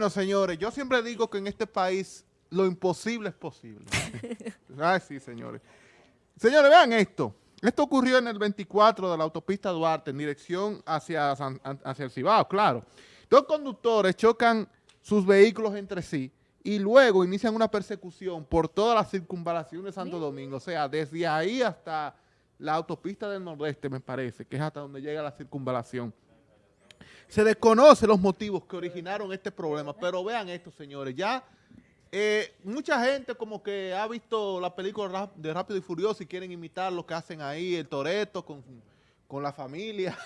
Bueno, señores, yo siempre digo que en este país lo imposible es posible. Ay, sí, señores. Señores, vean esto. Esto ocurrió en el 24 de la autopista Duarte, en dirección hacia, hacia el Cibao, claro. Dos conductores chocan sus vehículos entre sí y luego inician una persecución por toda la circunvalación de Santo Domingo. O sea, desde ahí hasta la autopista del Nordeste, me parece, que es hasta donde llega la circunvalación. Se desconoce los motivos que originaron este problema, pero vean esto, señores, ya eh, mucha gente como que ha visto la película de Rápido y Furioso y quieren imitar lo que hacen ahí, el Toreto con, con la familia.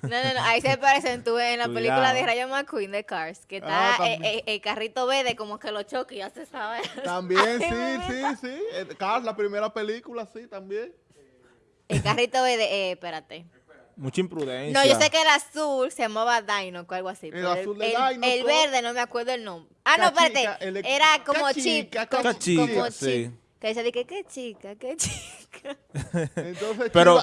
No, no, no, ahí se parecen tú en la película de Rayo McQueen de Cars, que está ah, el, carrito verde como que lo choque y ya se sabe. También, sí, sí, sí. Cars, la primera película, sí, también. El carrito verde, eh, espérate. Mucha imprudencia. No, yo sé que el azul se llamaba Dino o algo así. El azul de el, el verde no me acuerdo el nombre. Ah, no, espérate. Era como chip. Como, chica, sí. Que dice, que qué chica, qué chica. Entonces, pero,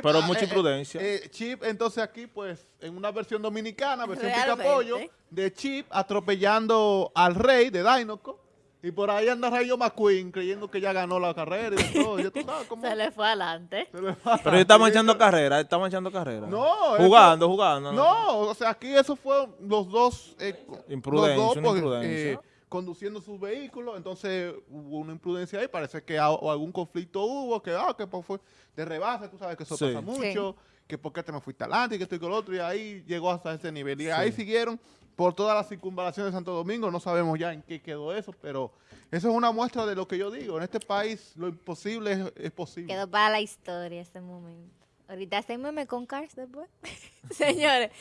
pero ah, mucha eh, imprudencia. Eh, Chip, entonces aquí, pues, en una versión dominicana, versión pica pollo, de Chip atropellando al rey de Dinoco. Y por ahí anda Rayo McQueen creyendo que ya ganó la carrera y todo. Se le fue adelante. Pero estamos echando carrera, estamos echando carrera. No. Jugando, jugando. No, o sea, aquí eso fue los dos. Eh, imprudencia, pues, imprudencia. Eh, conduciendo sus vehículos, entonces hubo una imprudencia ahí, parece que o algún conflicto hubo, que, ah, que fue de rebase, tú sabes que eso pasa mucho, que por qué te me fuiste adelante y que estoy con el otro, y ahí llegó hasta ese nivel. Y ahí siguieron por toda la circunvalación de Santo Domingo, no sabemos ya en qué quedó eso, pero eso es una muestra de lo que yo digo. En este país lo imposible es, posible. Quedó para la historia ese momento. Ahorita hacemos con Cars después. Señores.